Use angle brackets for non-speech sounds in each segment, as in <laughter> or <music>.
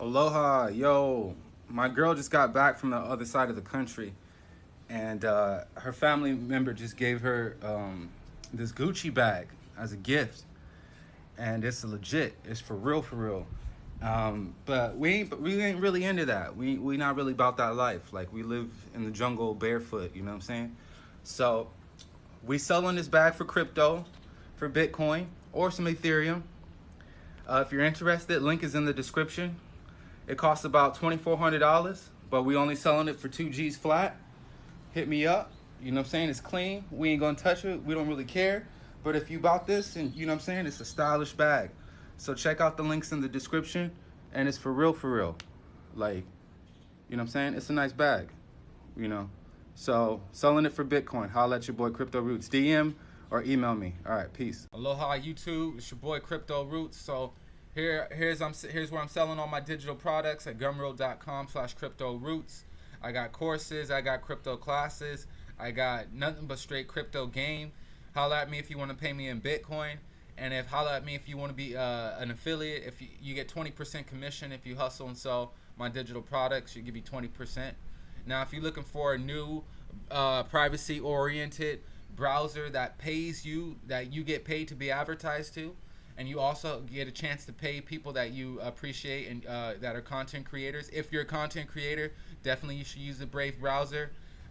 Aloha, yo. My girl just got back from the other side of the country and uh, her family member just gave her um, this Gucci bag as a gift. And it's legit, it's for real, for real. Um, but we ain't, we ain't really into that. We, we not really about that life. Like we live in the jungle barefoot, you know what I'm saying? So we selling this bag for crypto, for Bitcoin or some Ethereum. Uh, if you're interested, link is in the description. It costs about $2,400, but we only selling it for two G's flat. Hit me up. You know what I'm saying? It's clean. We ain't gonna touch it. We don't really care. But if you bought this and you know what I'm saying, it's a stylish bag. So check out the links in the description and it's for real, for real. Like, you know what I'm saying? It's a nice bag, you know? So selling it for Bitcoin. Holla at your boy Crypto Roots. DM or email me. All right, peace. Aloha YouTube. It's your boy Crypto Roots. So here, here's I'm here's where I'm selling all my digital products at gumroad.com/slash crypto roots. I got courses, I got crypto classes, I got nothing but straight crypto game. Holla at me if you want to pay me in Bitcoin, and if holla at me if you want to be uh, an affiliate. If you, you get 20% commission if you hustle and sell my digital products, you give you 20%. Now, if you're looking for a new uh, privacy-oriented browser that pays you, that you get paid to be advertised to, and you also get a chance to pay people that you appreciate and uh, that are content creators. If you're a content creator, definitely you should use the Brave browser.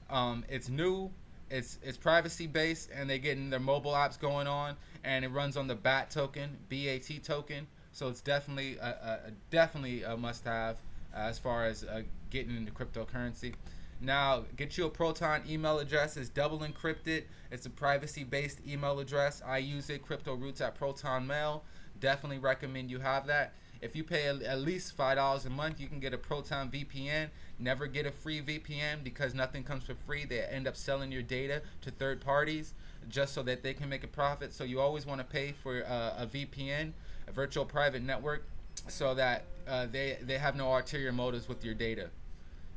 Um, it's new, it's it's privacy based, and they're getting their mobile apps going on, and it runs on the BAT token, BAT token. So it's definitely a, a definitely a must-have as far as uh, getting into cryptocurrency. Now, get you a Proton email address. It's double encrypted. It's a privacy-based email address. I use it, Crypto Roots at Proton Mail. Definitely recommend you have that. If you pay at least $5 a month, you can get a Proton VPN. Never get a free VPN because nothing comes for free. They end up selling your data to third parties just so that they can make a profit. So you always want to pay for uh, a VPN, a virtual private network, so that uh, they, they have no ulterior motives with your data.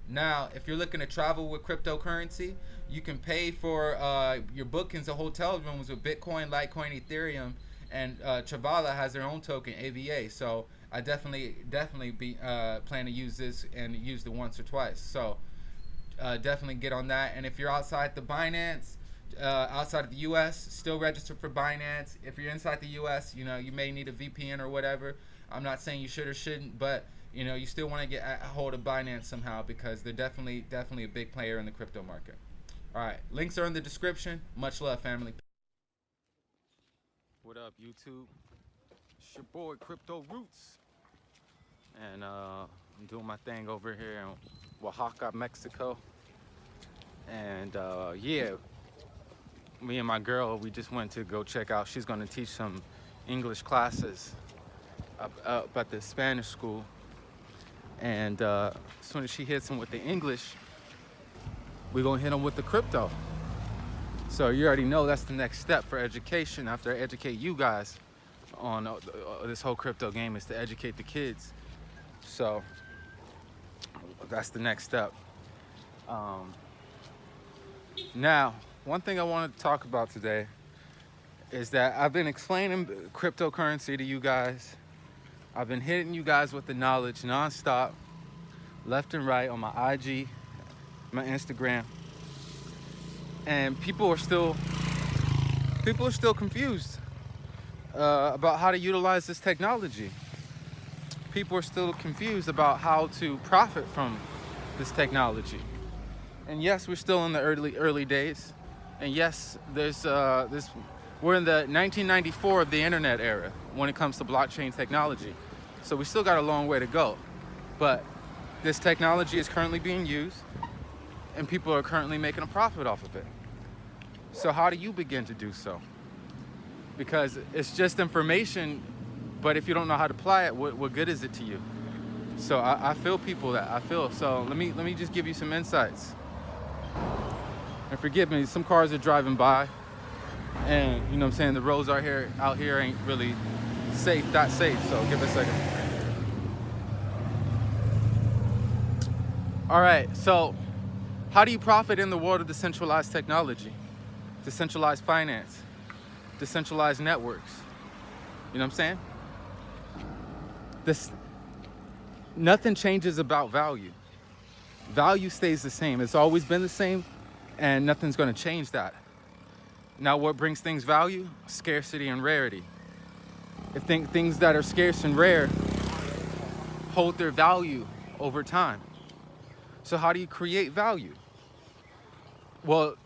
Now, if you're looking to travel with cryptocurrency, you can pay for uh, your bookings of hotel rooms with Bitcoin, Litecoin, Ethereum, and uh, Travala has their own token, AVA. So I definitely, definitely be uh, plan to use this and use it once or twice. So uh, definitely get on that. And if you're outside the Binance, uh, outside of the U.S., still register for Binance. If you're inside the U.S., you know you may need a VPN or whatever. I'm not saying you should or shouldn't, but you know, you still want to get a hold of Binance somehow because they're definitely definitely a big player in the crypto market. All right, links are in the description. Much love, family. What up, YouTube? It's your boy Crypto Roots, and uh, I'm doing my thing over here in Oaxaca, Mexico. And uh, yeah, me and my girl, we just went to go check out. She's gonna teach some English classes up, at the Spanish school and uh, as soon as she hits him with the English, we're gonna hit him with the crypto. So you already know that's the next step for education after I educate you guys on uh, uh, this whole crypto game is to educate the kids. So that's the next step. Um, now, one thing I wanted to talk about today is that I've been explaining cryptocurrency to you guys I've been hitting you guys with the knowledge nonstop, left and right on my IG, my Instagram. And people are still, people are still confused uh, about how to utilize this technology. People are still confused about how to profit from this technology. And yes, we're still in the early early days. And yes, there's uh, this we're in the 1994 of the internet era when it comes to blockchain technology. So we still got a long way to go. But this technology is currently being used and people are currently making a profit off of it. So how do you begin to do so? Because it's just information, but if you don't know how to apply it, what, what good is it to you? So I, I feel people that I feel. So let me let me just give you some insights. And forgive me, some cars are driving by and you know what I'm saying, the roads out here out here ain't really safe, that safe. So give it a second. All right, so how do you profit in the world of decentralized technology, decentralized finance, decentralized networks? You know what I'm saying? This, nothing changes about value. Value stays the same. It's always been the same and nothing's gonna change that. Now what brings things value? Scarcity and rarity. If th things that are scarce and rare hold their value over time. So how do you create value? Well,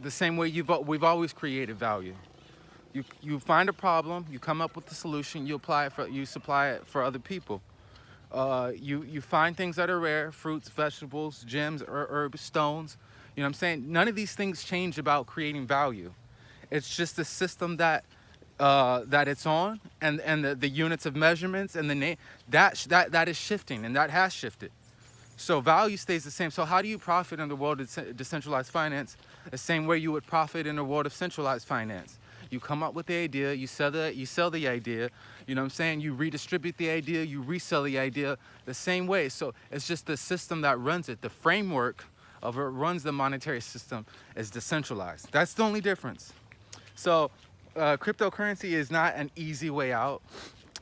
the same way you've, we've always created value. You, you find a problem, you come up with a solution, you apply it for, you supply it for other people. Uh, you, you find things that are rare, fruits, vegetables, gems, er, herbs, stones. You know what I'm saying? None of these things change about creating value. It's just the system that uh, that it's on and, and the, the units of measurements and the name, that, that, that is shifting and that has shifted. So value stays the same. So how do you profit in the world of decentralized finance? The same way you would profit in the world of centralized finance. You come up with the idea, you sell the, you sell the idea, you know what I'm saying? You redistribute the idea, you resell the idea the same way. So it's just the system that runs it. The framework of it runs the monetary system is decentralized. That's the only difference. So uh, cryptocurrency is not an easy way out.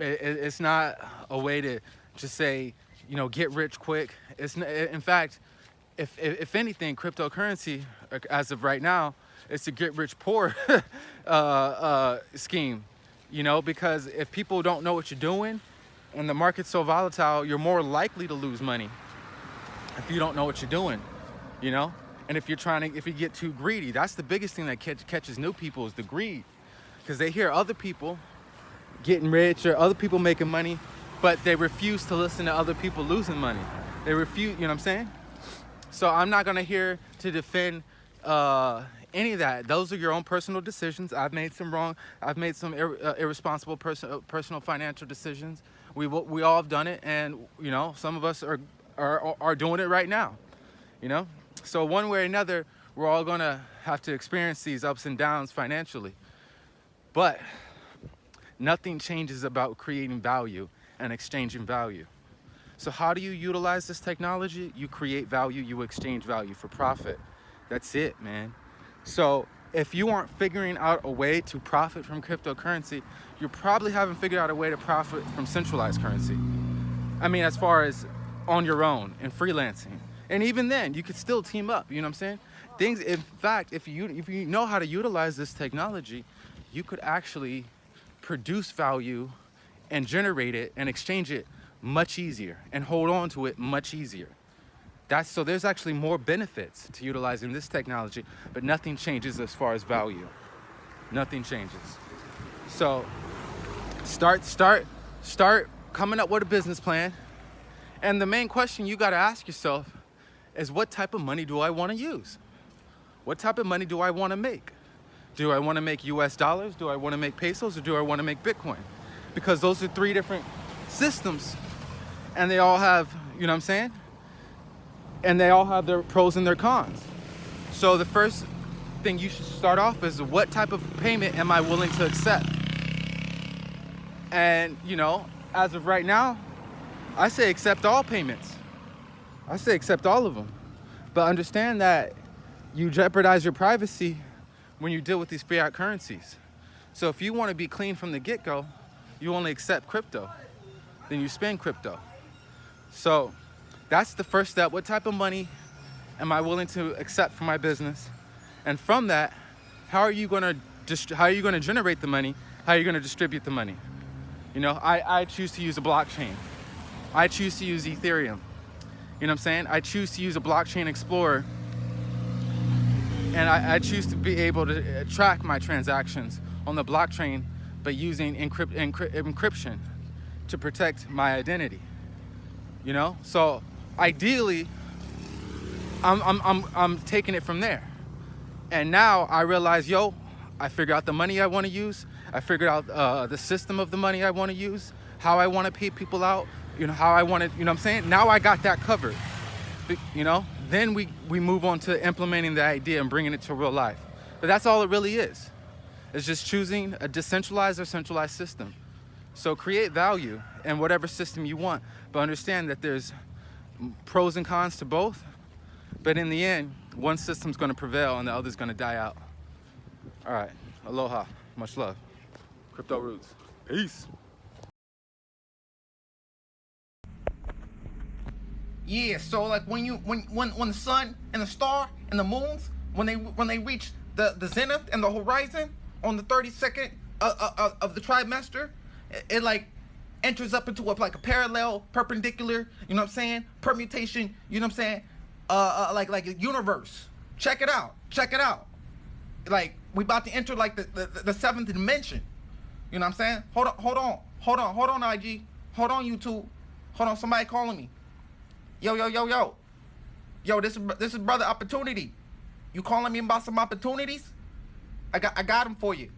It, it, it's not a way to just say, you know, get rich quick. It's in fact, if, if, if anything, cryptocurrency, uh, as of right now, it's a get rich poor <laughs> uh, uh, scheme, you know, because if people don't know what you're doing and the market's so volatile, you're more likely to lose money if you don't know what you're doing, you know? And if you're trying to, if you get too greedy, that's the biggest thing that catch, catches new people is the greed because they hear other people getting rich or other people making money, but they refuse to listen to other people losing money. They refuse, you know what I'm saying? So I'm not gonna hear to defend uh, any of that. Those are your own personal decisions. I've made some wrong, I've made some ir uh, irresponsible pers uh, personal financial decisions. We, we all have done it and you know, some of us are, are, are doing it right now, you know? So one way or another, we're all gonna have to experience these ups and downs financially. But nothing changes about creating value and exchanging value. So how do you utilize this technology? You create value, you exchange value for profit. That's it, man. So if you aren't figuring out a way to profit from cryptocurrency, you probably haven't figured out a way to profit from centralized currency. I mean, as far as on your own and freelancing. And even then, you could still team up, you know what I'm saying? Things, in fact, if you, if you know how to utilize this technology, you could actually produce value and generate it and exchange it much easier and hold on to it much easier. That's, so there's actually more benefits to utilizing this technology, but nothing changes as far as value. Nothing changes. So start, start, start coming up with a business plan. And the main question you got to ask yourself is what type of money do I want to use? What type of money do I want to make? Do I want to make US dollars? Do I want to make pesos? Or do I want to make Bitcoin? Because those are three different systems and they all have, you know what I'm saying? And they all have their pros and their cons. So the first thing you should start off is what type of payment am I willing to accept? And, you know, as of right now, I say accept all payments. I say accept all of them. But understand that you jeopardize your privacy when you deal with these fiat currencies. So if you want to be clean from the get-go, you only accept crypto. Then you spend crypto. So that's the first step. What type of money am I willing to accept for my business? And from that, how are you going to how are you going to generate the money? How are you going to distribute the money? You know, I, I choose to use a blockchain. I choose to use Ethereum. You know what I'm saying? I choose to use a blockchain explorer and I, I, choose to be able to uh, track my transactions on the blockchain but using encrypt, encrypt, encryption to protect my identity. You know, so ideally, I'm, I'm, I'm, I'm taking it from there. And now I realize, yo, I figured out the money I want to use. I figured out uh, the system of the money I want to use, how I want to pay people out, you know, how I want to, you know what I'm saying? Now I got that covered, you know? Then we, we move on to implementing the idea and bringing it to real life. But that's all it really is. It's just choosing a decentralized or centralized system. So create value in whatever system you want, but understand that there's pros and cons to both. But in the end, one system's gonna prevail and the other's gonna die out. All right, aloha, much love. Crypto Roots, peace. Yeah, so like when you when when when the sun and the star and the moons when they when they reach the the zenith and the horizon on the 32nd uh, uh, uh, of the trimester, it, it like enters up into a, like a parallel perpendicular, you know what I'm saying? Permutation, you know what I'm saying? Uh, uh like like a universe. Check it out. Check it out. Like we about to enter like the, the the seventh dimension. You know what I'm saying? Hold on, hold on, hold on, hold on, IG. Hold on, YouTube. Hold on, somebody calling me. Yo, yo, yo, yo. Yo, this is this is brother opportunity. You calling me about some opportunities? I got I got them for you.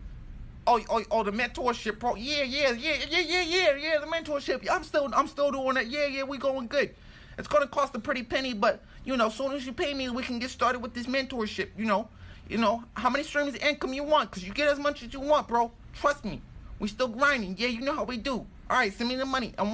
Oh, oh, oh, the mentorship pro. Yeah, yeah, yeah, yeah, yeah, yeah, yeah. The mentorship. I'm still I'm still doing it. Yeah, yeah, we going good. It's gonna cost a pretty penny, but you know, as soon as you pay me, we can get started with this mentorship. You know, you know how many streams of income you want, cause you get as much as you want, bro. Trust me. We still grinding. Yeah, you know how we do. All right, send me the money. I'm